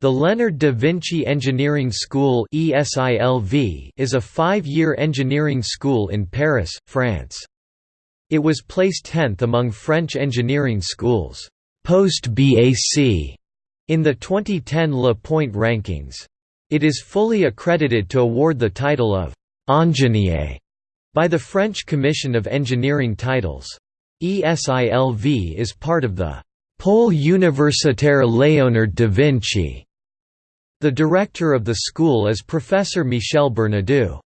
The Leonard da Vinci Engineering School is a five-year engineering school in Paris, France. It was placed 10th among French engineering schools post-BAC in the 2010 Le Point rankings. It is fully accredited to award the title of «ingénieur» by the French Commission of Engineering Titles. ESILV is part of the «Pôle universitaire Léonard da Vinci». The director of the school is Professor Michel Bernadou.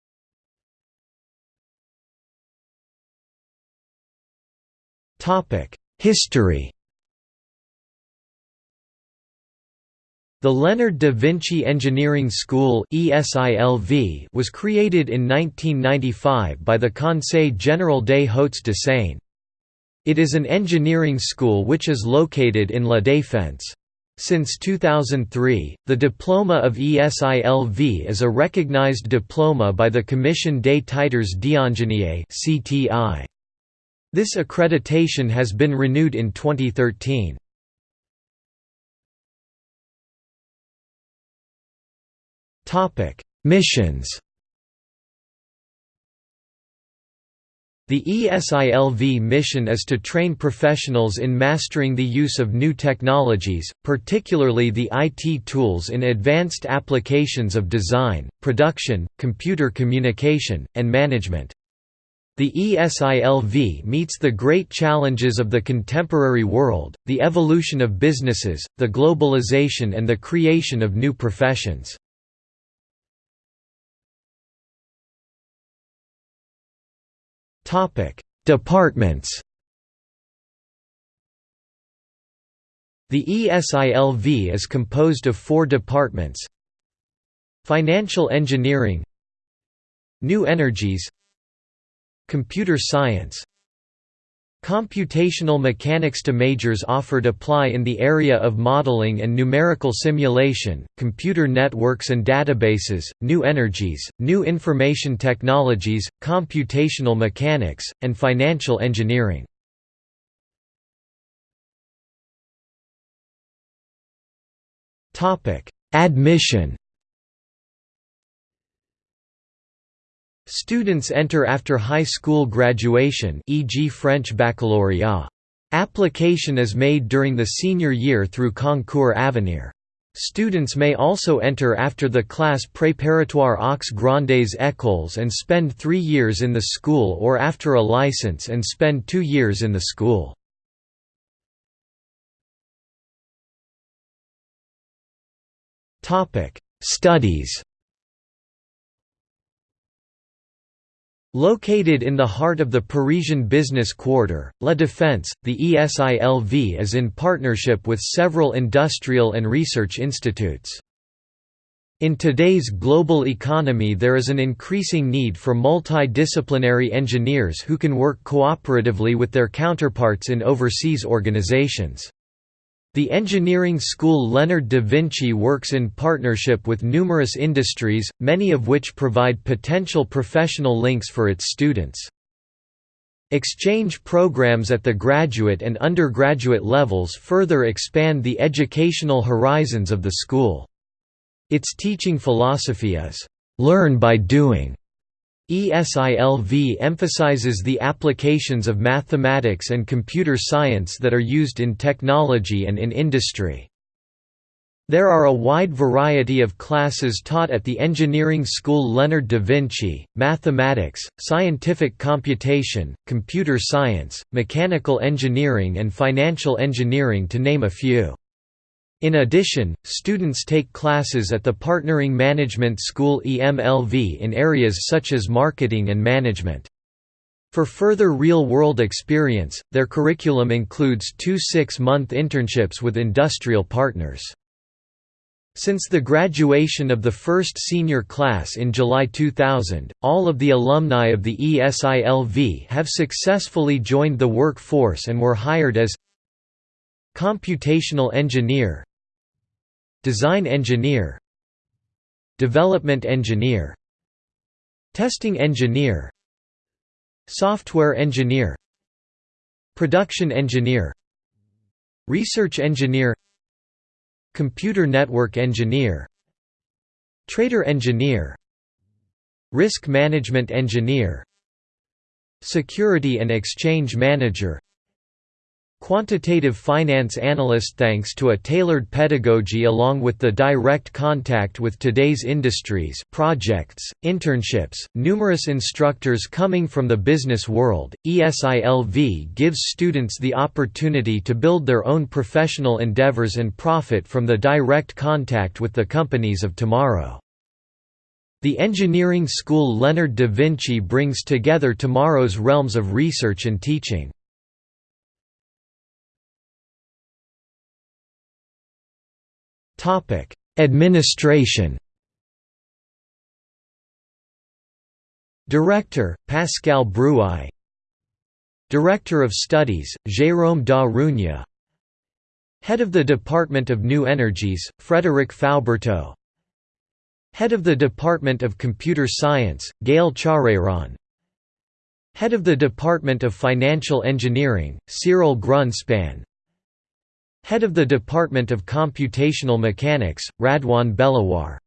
History The Leonard da Vinci Engineering School was created in 1995 by the Conseil Général des Hauts de Seine. It is an engineering school which is located in La Défense. Since 2003, the diploma of ESILV is a recognized diploma by the Commission des Titres d'Ingénieur This accreditation has been renewed in 2013. Missions The ESILV mission is to train professionals in mastering the use of new technologies, particularly the IT tools in advanced applications of design, production, computer communication, and management. The ESILV meets the great challenges of the contemporary world, the evolution of businesses, the globalization and the creation of new professions. Departments. The ESILV is composed of four departments. Financial Engineering. New Energies. Computer Science Computational mechanics to majors offered apply in the area of modeling and numerical simulation, computer networks and databases, new energies, new information technologies, computational mechanics, and financial engineering. Admission Students enter after high school graduation e.g. French baccalaureate. Application is made during the senior year through Concours Avenir. Students may also enter after the class préparatoire aux grandes écoles and spend three years in the school or after a license and spend two years in the school. Studies Located in the heart of the Parisian business quarter, La Défense, the ESILV is in partnership with several industrial and research institutes. In today's global economy there is an increasing need for multidisciplinary engineers who can work cooperatively with their counterparts in overseas organizations. The engineering school Leonard da Vinci works in partnership with numerous industries, many of which provide potential professional links for its students. Exchange programs at the graduate and undergraduate levels further expand the educational horizons of the school. Its teaching philosophy is, "...learn by doing", ESILV emphasizes the applications of mathematics and computer science that are used in technology and in industry. There are a wide variety of classes taught at the engineering school Leonard da Vinci, mathematics, scientific computation, computer science, mechanical engineering and financial engineering to name a few. In addition, students take classes at the Partnering Management School EMLV in areas such as marketing and management. For further real-world experience, their curriculum includes two six-month internships with industrial partners. Since the graduation of the first senior class in July 2000, all of the alumni of the ESILV have successfully joined the workforce and were hired as computational engineer, Design engineer Development engineer Testing engineer Software engineer Production engineer Research engineer Computer network engineer Trader engineer Risk management engineer Security and exchange manager Quantitative finance analyst Thanks to a tailored pedagogy along with the direct contact with today's industries projects, internships, numerous instructors coming from the business world, ESILV gives students the opportunity to build their own professional endeavors and profit from the direct contact with the companies of tomorrow. The engineering school Leonard da Vinci brings together tomorrow's realms of research and teaching. Administration. Director: Pascal Brouaye. Director of Studies: Jérôme Da Rugna. Head of the Department of New Energies: Frédéric Fauberteau. Head of the Department of Computer Science: Gaël Chareyron. Head of the Department of Financial Engineering: Cyril Grunspan. Head of the Department of Computational Mechanics, Radwan Belawar